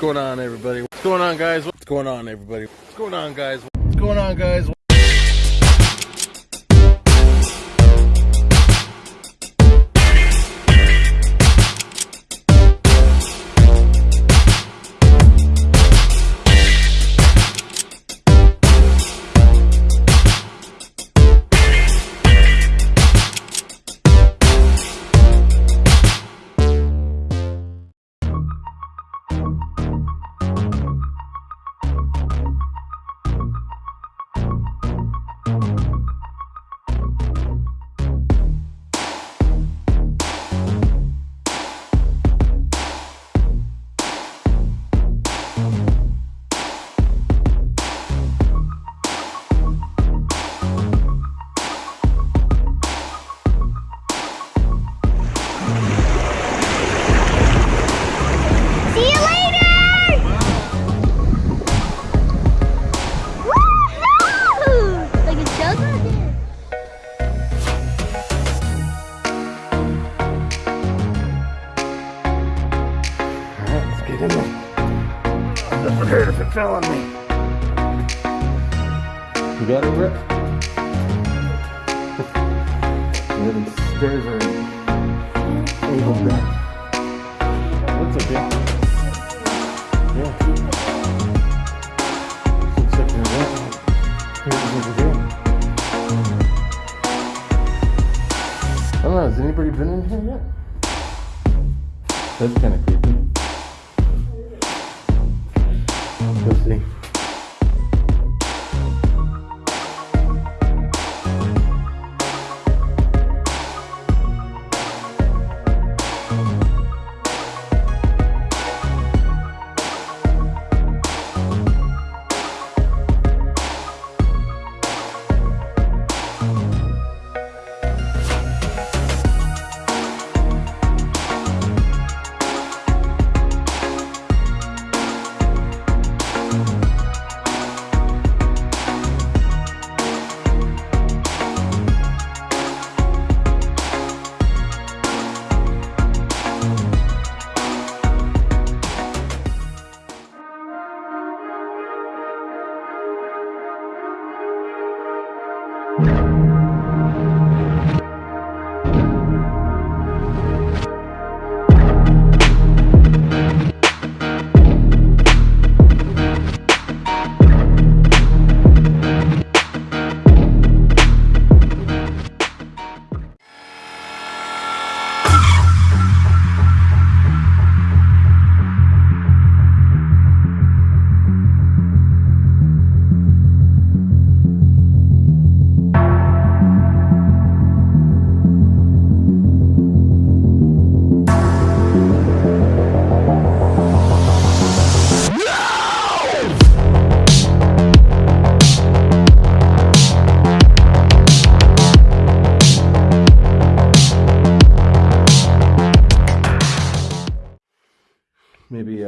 going on, everybody? What's going on, guys? What's going on, everybody? What's going on, guys? What's going on, guys? Would hurt if it fell on me. You got it, Rick? yeah, these stairs are angled back. That's okay. Yeah. Should check it out. Here's. I don't know, has anybody been in here yet? That's kind of creepy. Let's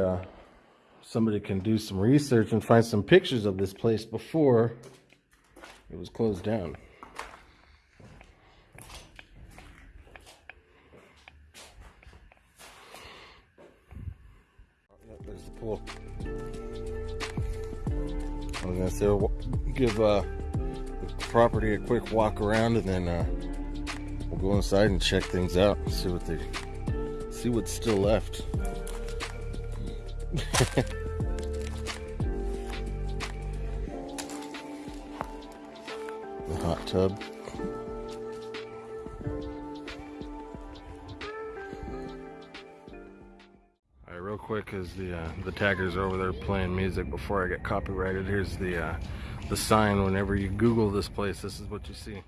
uh, somebody can do some research and find some pictures of this place before it was closed down. There's the pool. I was gonna say give uh, the property a quick walk around and then uh, we'll go inside and check things out. See what they see what's still left. the hot tub. All right, real quick, as the uh, the taggers are over there playing music before I get copyrighted, here's the uh, the sign. Whenever you Google this place, this is what you see.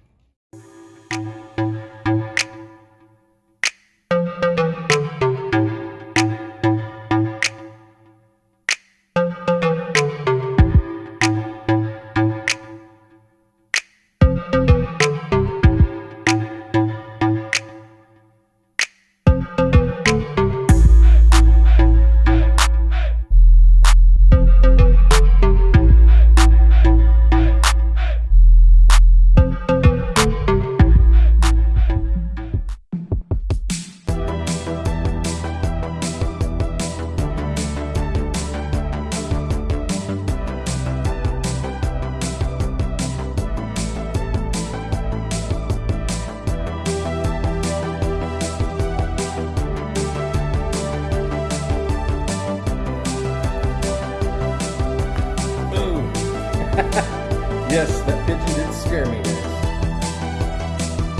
Scare me, guys.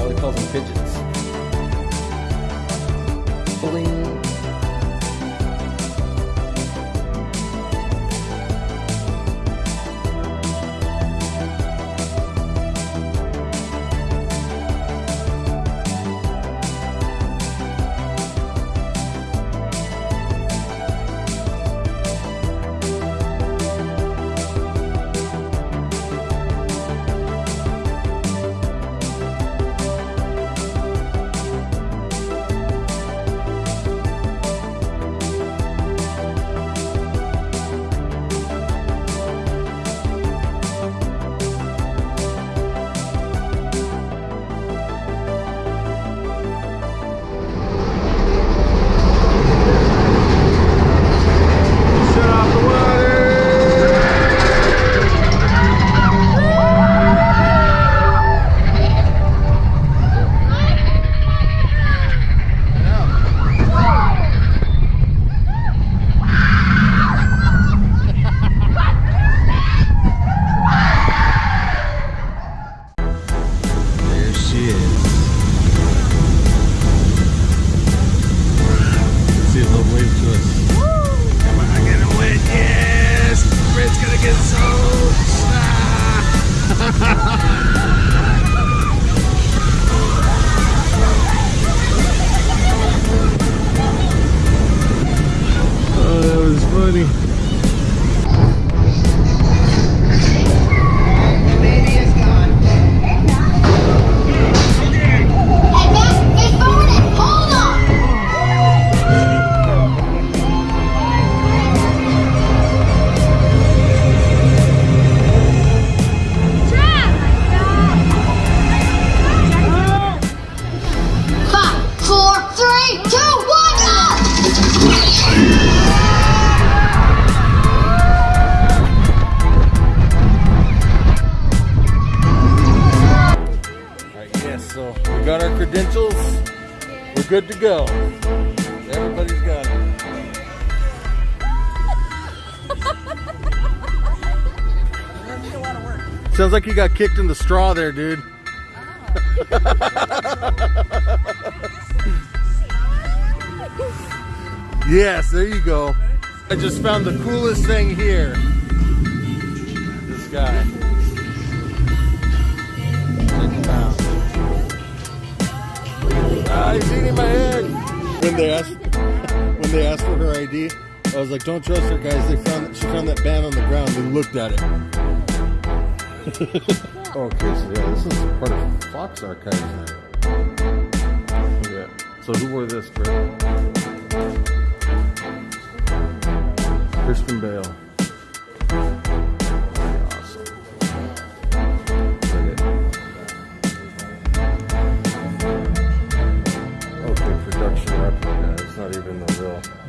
He calls them pigeons. Bling. Got our credentials. We're good to go. Everybody's got it. Sounds like you got kicked in the straw there, dude. yes, there you go. I just found the coolest thing here. This guy. He's eating my head. When they asked, when they asked for her ID, I was like, "Don't trust her, guys." They found she found that band on the ground. They looked at it. Oh, okay, so yeah, this is part of Fox Archives now. Yeah. So who wore this, Fred? Christian Bale. not even the real